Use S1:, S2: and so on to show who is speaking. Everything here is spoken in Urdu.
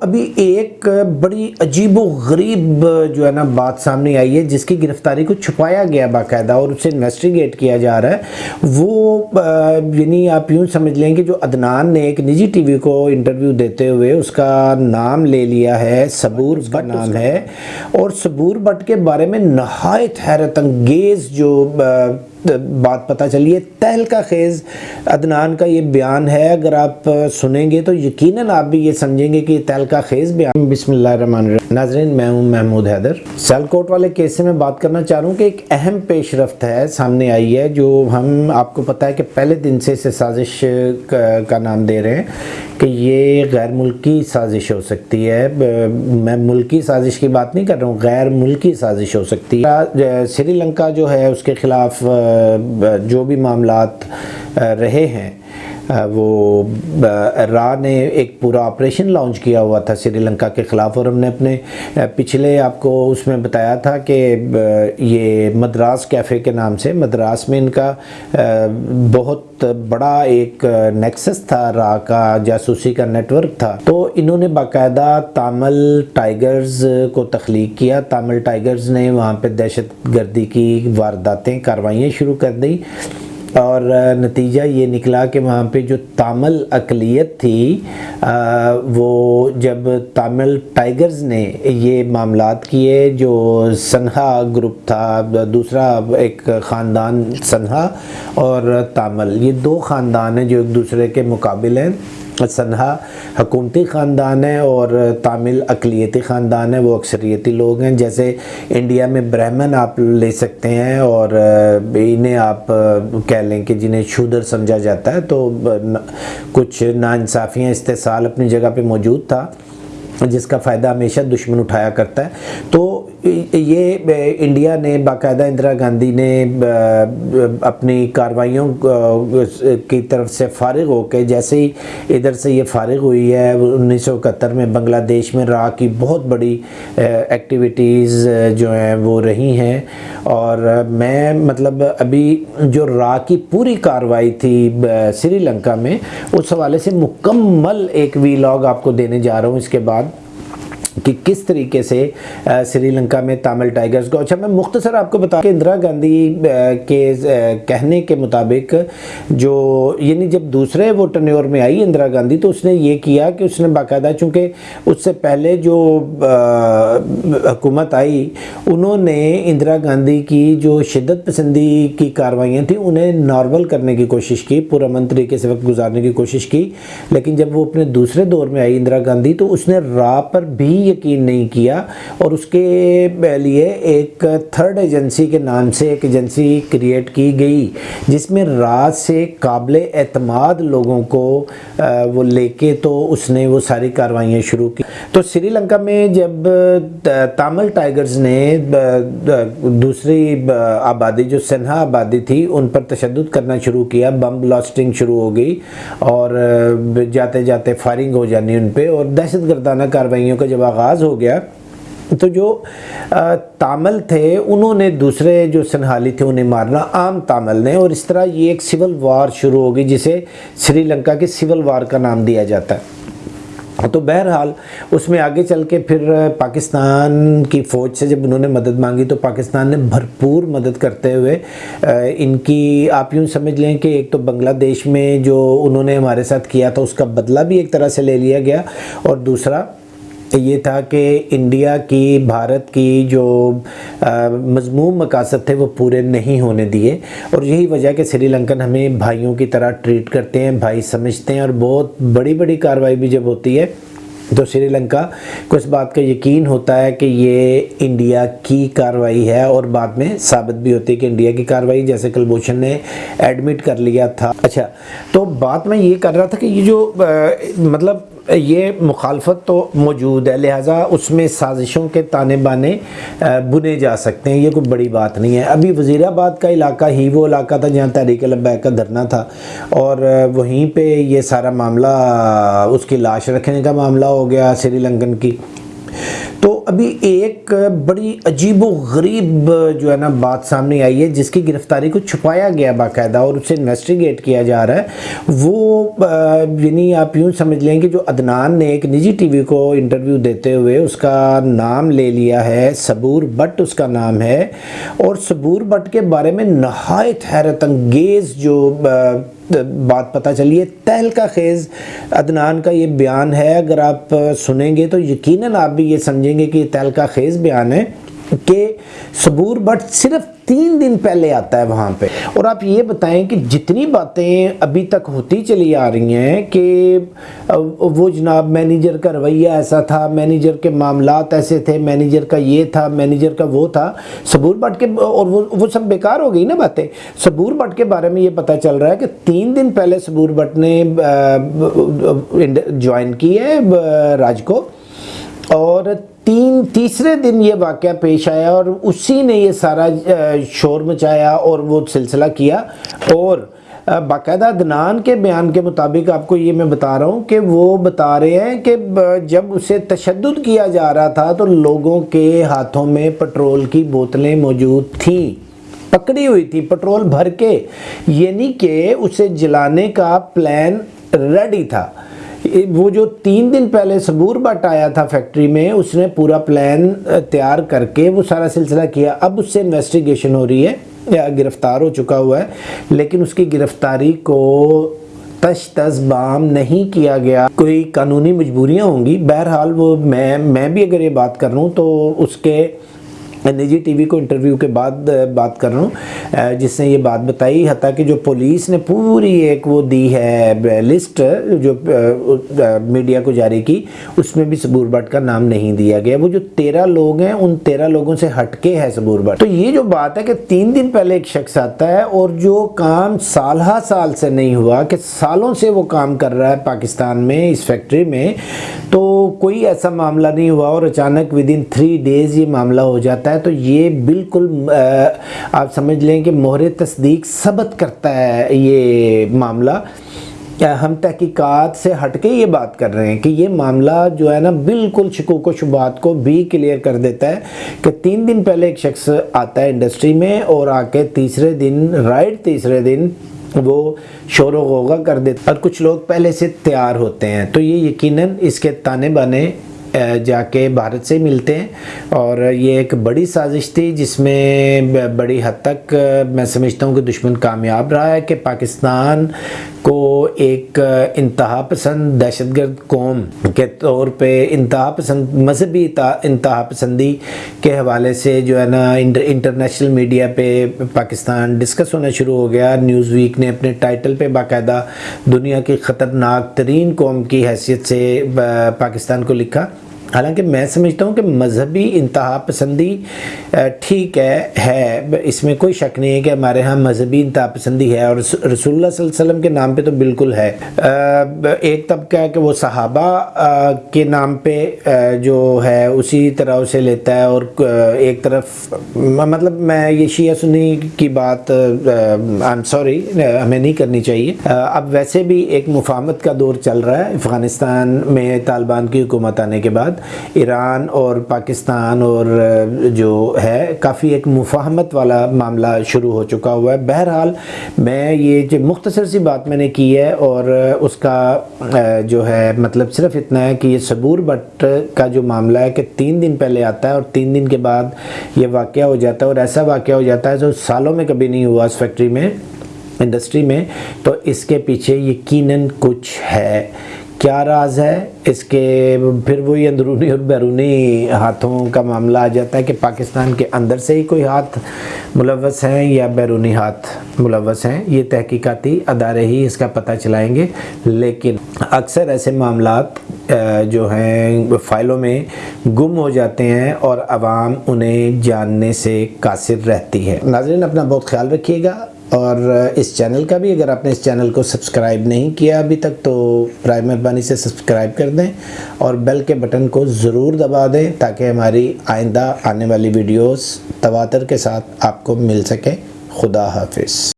S1: ابھی ایک بڑی عجیب و غریب جو ہے نا بات سامنے آئی ہے جس کی گرفتاری کو چھپایا گیا باقاعدہ اور اسے انویسٹیگیٹ کیا جا رہا ہے۔ وہ یعنی آپ یوں سمجھ لیں کہ جو عدنان نے ایک نجی ٹی وی کو انٹرویو دیتے ہوئے اس کا نام لے لیا ہے صبور کا نام ہے۔ اور صبور بٹ کے بارے میں نہایت حیرت انگیز جو بات پتہ چلی ہے۔ تہلکہ خیز عدنان کا یہ بیان ہے۔ اگر آپ سنیں گے تو یقیناً آپ بھی یہ سمجھیں گے کہ یہ تہلکہ خیز بیان بسم اللہ الرحمن الرحیم۔ ناظرین، میں ہوں محمود حیدر۔ سیل کوٹ والے کیس سے میں بات کرنا چاہ رہا ہوں کہ ایک اہم پیش رفت ہے، سامنے آئی ہے، جو ہم آپ کو پتہ ہے کہ پہلے دن سے اسے سازش کا نام دے رہے ہیں۔ کہ یہ غیر ملکی سازش ہو سکتی ہے۔ میں ملکی سازش کی بات نہیں کر رہا ہوں، غیر ملکی سازش ہو سکتی ہے۔ سری لنکا جو ہے، اس کے خلاف جو بھی معاملات رہے ہیں وہ را نے ایک پورا آپریشن لانچ کیا ہوا تھا سری لنکا کے خلاف اور ہم نے اپنے پچھلے آپ کو اس میں بتایا تھا کہ یہ مدراس کیفے کے نام سے، مدراس میں ان کا بہت بڑا ایک نیکسس تھا، را کا جاسوسی کا نیٹ ورک تھا۔ تو انہوں نے باقاعدہ تامل ٹائیگرز کو تخلیق کیا۔ تامل ٹائیگرز نے وہاں پہ دہشت گردی کی وارداتیں، کاروائیاں شروع کر دی اور نتیجہ یہ نکلا کہ وہاں پہ جو تامل اقلیت تھی وہ جب تامل ٹائیگرز نے یہ معاملات کیے، جو سنہا گروپ تھا، دوسرا ایک خاندان سنہا اور تامل، یہ دو خاندان ہیں جو ایک دوسرے کے مقابل ہیں۔ سنہا حکومتی خاندان ہے اور تامل اقلیتی خاندان ہے وہ اکثریتی لوگ ہیں۔ جیسے انڈیا میں برہمن آپ لے سکتے ہیں اور انہیں آپ کہہ لیں کہ جنہیں شودر سمجھا جاتا ہے، تو کچھ ناانصافیاں استحصال اپنی جگہ پہ موجود تھا، جس کا فائدہ ہمیشہ دشمن اٹھایا کرتا ہے۔ تو یہ انڈیا نے باقاعدہ اندرا گاندھی نے اپنی کاروائیوں کی طرف سے فارغ ہو کے جیسے ہی ادھر سے یہ فارغ ہوئی ہے، انیس سو اکہتر میں بنگلہ دیش میں راہ کی بہت بڑی ایکٹیویٹیز جو ہیں وہ رہی ہیں۔ اور میں مطلب ابھی جو راہ کی پوری کاروائی تھی سری لنکا میں، اس حوالے سے مکمل ایک وی لاگ آپ کو دینے جا رہا ہوں۔ اس کے بعد کہ کس طریقے سے سری لنکا میں تامل ٹائیگرز کو اچھا میں مختصر آپ کو بتا کہ اندرا گاندھی کے کہنے کے مطابق جو یعنی جب دوسرے وہ ٹنیور میں آئی اندرا گاندھی، تو اس نے یہ کیا کہ اس نے باقاعدہ، چونکہ اس سے پہلے جو حکومت آئی، انہوں نے اندرا گاندھی کی جو شدت پسندی کی کاروائیاں تھیں، انہیں نارمل کرنے کی کوشش کی پرامن طریقے سے وقت گزارنے کی کوشش کی، لیکن جب وہ اپنے دوسرے دور میں آئی اندرا گاندھی، تو اس نے راہ پر بھی یقین نہیں کیا اور اس کے لیے ایک تھرڈ ایجنسی کے نام سے ایک ایجنسی کریٹ کی گئی، جس میں رات سے قابل اعتماد لوگوں کو وہ لے کے تو اس نے وہ ساری کاروائیاں شروع کی۔ تو سری لنکا میں جب تامل ٹائیگرز نے دوسری آبادی، جو سنہا آبادی تھی، ان پر تشدد کرنا شروع کیا، بم بلاسٹنگ شروع ہو گئی اور جاتے جاتے فائرنگ ہو جانی ان پہ اور دہشت گردانہ کاروائیوں کا جب آغاز ہو گیا۔ تو جو تامل تھے، انہوں نے دوسرے جو سنحالی تھے، انہیں مارنا عام تامل نے۔ اور اس طرح یہ ایک سول وار شروع ہوگی، جسے سری لنکا کے سول وار کا نام دیا جاتا ہے۔ تو بہرحال اس میں آگے چل کے پھر پاکستان کی فوج سے جب انہوں نے مدد مانگی، تو پاکستان نے بھرپور مدد کرتے ہوئے ان کی آپ یوں سمجھ لیں کہ ایک تو بنگلہ دیش میں جو انہوں نے ہمارے ساتھ کیا تھا، اس کا بدلہ بھی ایک طرح سے لے لیا گیا۔ اور دوسرا یہ تھا کہ انڈیا کی، بھارت کی جو مضموم مقاصد تھے وہ پورے نہیں ہونے دیے۔ اور یہی وجہ کہ سری لنکن ہمیں بھائیوں کی طرح ٹریٹ کرتے ہیں، بھائی سمجھتے ہیں اور بہت بڑی بڑی کاروائی بھی جب ہوتی ہے تو سری لنکا کو اس بات کا یقین ہوتا ہے کہ یہ انڈیا کی کاروائی ہے اور بعد میں ثابت بھی ہوتی ہے کہ انڈیا کی کاروائی، جیسے کلبوشن نے ایڈمٹ کر لیا تھا۔ اچھا تو بات میں یہ کر رہا تھا کہ یہ جو مطلب یہ مخالفت تو موجود ہے، لہٰذا اس میں سازشوں کے تانے بانے بنے جا سکتے ہیں، یہ کوئی بڑی بات نہیں ہے۔ ابھی وزیر آباد کا علاقہ ہی، وہ علاقہ تھا جہاں تحریک لبیک کا دھرنا تھا، اور وہیں پہ یہ سارا معاملہ اس کی لاش رکھنے کا معاملہ ہو گیا سری لنکن کی۔ تو ابھی ایک بڑی عجیب و غریب جو ہے نا بات سامنے آئی ہے، جس کی گرفتاری کو چھپایا گیا باقاعدہ اور اسے انویسٹیگیٹ کیا جا رہا ہے۔ وہ یعنی آپ یوں سمجھ لیں کہ جو عدنان نے ایک نجی ٹی وی کو انٹرویو دیتے ہوئے اس کا نام لے لیا ہے، صبور بٹ اس کا نام ہے۔ اور صبور بٹ کے بارے میں نہایت حیرت انگیز جو بات پتہ چلی ہے۔ تہلکہ خیز عدنان کا یہ بیان ہے۔ اگر آپ سنیں گے تو یقیناً آپ بھی یہ سمجھیں گے کہ یہ تہلکہ خیز بیان ہے۔ کہ صبور بٹ صرف تین دن پہلے آتا ہے وہاں پہ۔ اور آپ یہ بتائیں کہ جتنی باتیں ابھی تک ہوتی چلی آ رہی ہیں کہ وہ جناب مینیجر کا رویہ ایسا تھا، مینیجر کے معاملات ایسے تھے، مینیجر کا یہ تھا، مینیجر کا وہ تھا۔ صبور بٹ کے اور وہ سب بیکار ہو گئی نا باتیں۔ صبور بٹ کے بارے میں یہ پتہ چل رہا ہے کہ تین دن پہلے صبور بٹ نے جوائن کی ہے راج کو۔ اور تین تیسرے دن یہ واقعہ پیش آیا اور اسی نے یہ سارا شور مچایا اور وہ سلسلہ کیا اور باقاعدہ دنان کے بیان کے مطابق آپ کو یہ میں بتا رہا ہوں کہ وہ بتا رہے ہیں کہ جب اسے تشدد کیا جا رہا تھا تو لوگوں کے ہاتھوں میں پٹرول کی بوتلیں موجود تھیں، پکڑی ہوئی تھی، پٹرول بھر کے یعنی کہ اسے جلانے کا پلان ریڈی تھا۔ وہ جو تین دن پہلے صبور بٹ آیا تھا فیکٹری میں، اس نے پورا پلان تیار کر کے وہ سارا سلسلہ کیا۔ اب اس سے انویسٹیگیشن ہو رہی ہے، یا گرفتار ہو چکا ہوا ہے، لیکن اس کی گرفتاری کو تش تس بام نہیں کیا گیا۔ کوئی قانونی مجبوریاں ہوں گی؟ بہرحال وہ میں میں بھی اگر یہ بات کر رہا ہوں تو اس کے نجی ٹی وی کو انٹرویو کے بعد بات کر رہا ہوں۔ جس نے یہ بات بتائی، حتیٰ کہ جو پولیس نے پوری ایک وہ دی ہے لسٹ جو میڈیا کو جاری کی، اس میں بھی صبور بٹ کا نام نہیں دیا گیا۔ وہ جو تیرہ لوگ ہیں، ان تیرہ لوگوں سے ہٹ کے ہے صبور بٹ۔ تو یہ جو بات ہے کہ تین دن پہلے ایک شخص آتا ہے اور جو کام سالہ سال سے نہیں ہوا، کہ سالوں سے وہ کام کر رہا ہے پاکستان میں، اس فیکٹری میں، تو کوئی ایسا معاملہ نہیں ہوا اور اچانک ود ان تھری ڈیز یہ معاملہ ہو جاتا ہے۔ ہے تو یہ بالکل آپ سمجھ لیں کہ مہر تصدیق ثبت کرتا ہے یہ معاملہ۔ ہم تحقیقات سے ہٹ کے یہ بات کر رہے ہیں کہ یہ معاملہ جو ہے نا بالکل شکوک و شبات کو بھی کلیئر کر دیتا ہے کہ تین دن پہلے ایک شخص آتا ہے انڈسٹری میں اور آ کے تیسرے دن رائٹ تیسرے دن وہ شور و غوغہ کر دیتا اور کچھ لوگ پہلے سے تیار ہوتے ہیں۔ تو یہ یقیناً اس کے تانے بانے جا کے بھارت سے ملتے ہیں۔ اور یہ ایک بڑی سازش تھی، جس میں بڑی حد تک میں سمجھتا ہوں کہ دشمن کامیاب رہا ہے کہ پاکستان کو ایک انتہا پسند دہشت گرد قوم کے طور پہ انتہا پسند مذہبی انتہا پسندی کے حوالے سے جو ہے نا انٹرنیشنل میڈیا پہ پاکستان ڈسکس ہونا شروع ہو گیا۔ نیوز ویک نے اپنے ٹائٹل پہ باقاعدہ دنیا کی خطرناک ترین قوم کی حیثیت سے پاکستان کو لکھا۔ حالانکہ میں سمجھتا ہوں کہ مذہبی انتہا پسندی ٹھیک ہے ہے، اس میں کوئی شک نہیں ہے کہ ہمارے ہاں مذہبی انتہا پسندی ہے اور رسول اللہ صلی اللہ علیہ وسلم کے نام پہ تو بالکل ہے۔ ایک طبقہ ہے کہ وہ صحابہ کے نام پہ جو ہے، اسی طرح اسے لیتا ہے اور ایک طرف مطلب میں یہ شیعہ سنی کی بات آئی سوری ہمیں نہیں کرنی چاہیے۔ اب ویسے بھی ایک مفاہمت کا دور چل رہا ہے۔ افغانستان میں طالبان کی حکومت آنے کے بعد۔ ایران اور پاکستان اور جو ہے، کافی ایک مفاہمت والا معاملہ شروع ہو چکا ہوا ہے۔ بہرحال میں یہ جو مختصر سی بات میں نے کی ہے اور اس کا جو ہے مطلب صرف اتنا ہے کہ یہ صبور بٹ کا جو معاملہ ہے کہ تین دن پہلے آتا ہے اور تین دن کے بعد یہ واقعہ ہو جاتا ہے اور ایسا واقعہ ہو جاتا ہے جو سالوں میں کبھی نہیں ہوا اس فیکٹری میں، انڈسٹری میں۔ تو اس کے پیچھے یقیناً کچھ ہے۔ کیا راز ہے؟ اس کے پھر وہی اندرونی اور بیرونی ہاتھوں کا معاملہ آ جاتا ہے کہ پاکستان کے اندر سے ہی کوئی ہاتھ ملوث ہیں یا بیرونی ہاتھ ملوث ہیں؟ یہ تحقیقاتی ادارے ہی اس کا پتہ چلائیں گے۔ لیکن اکثر ایسے معاملات جو ہیں، فائلوں میں گم ہو جاتے ہیں اور عوام انہیں جاننے سے قاصر رہتی ہے۔ ناظرین، اپنا بہت خیال رکھیے گا۔ اور اس چینل کا بھی اگر آپ نے اس چینل کو سبسکرائب نہیں کیا ابھی تک تو برائے مہربانی سے سبسکرائب کر دیں اور بیل کے بٹن کو ضرور دبا دیں تاکہ ہماری آئندہ آنے والی ویڈیوز تواتر کے ساتھ آپ کو مل سکیں۔ خدا حافظ۔